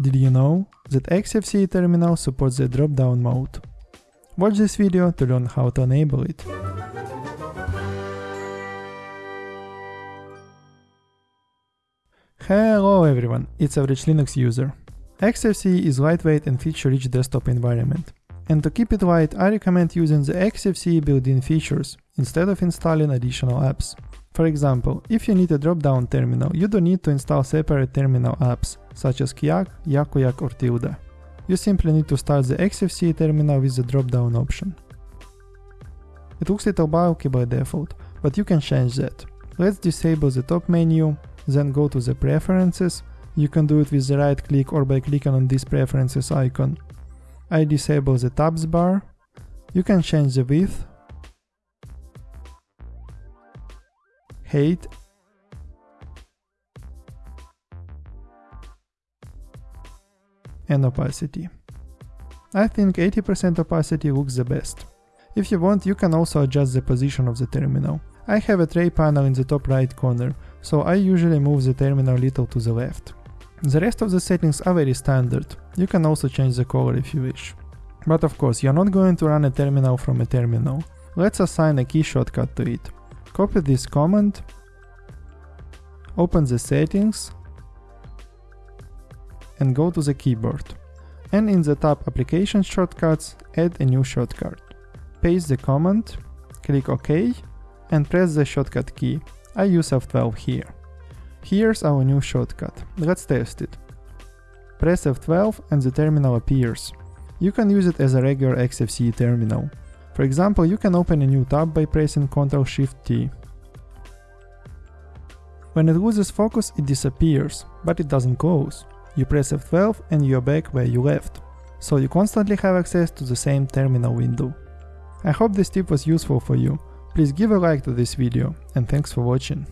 Did you know that XFCE terminal supports the drop-down mode? Watch this video to learn how to enable it. Hello everyone, it's average Linux user. XFCE is lightweight and feature-rich desktop environment. And to keep it light, I recommend using the XFCE built-in features instead of installing additional apps. For example, if you need a drop-down terminal, you don't need to install separate terminal apps, such as Guake, Yakuake or Tilda. You simply need to start the XFCE terminal with the drop-down option. It looks a little bulky by default, but you can change that. Let's disable the top menu, then go to the preferences. You can do it with the right click or by clicking on this preferences icon. I disable the tabs bar. You can change the width height and opacity. I think 80% opacity looks the best. If you want, you can also adjust the position of the terminal. I have a tray panel in the top right corner, so I usually move the terminal a little to the left. The rest of the settings are very standard, you can also change the color if you wish. But of course, you're not going to run a terminal from a terminal. Let's assign a key shortcut to it. Copy this command, open the settings and go to the keyboard. And in the tab application shortcuts, add a new shortcut. Paste the command, click OK and press the shortcut key. I use F12 here. Here's our new shortcut. Let's test it. Press F12 and the terminal appears. You can use it as a regular XFCE terminal. For example, you can open a new tab by pressing Ctrl Shift T. When it loses focus, it disappears, but it doesn't close. You press F12 and you're back where you left, so you constantly have access to the same terminal window. I hope this tip was useful for you. Please give a like to this video, and thanks for watching.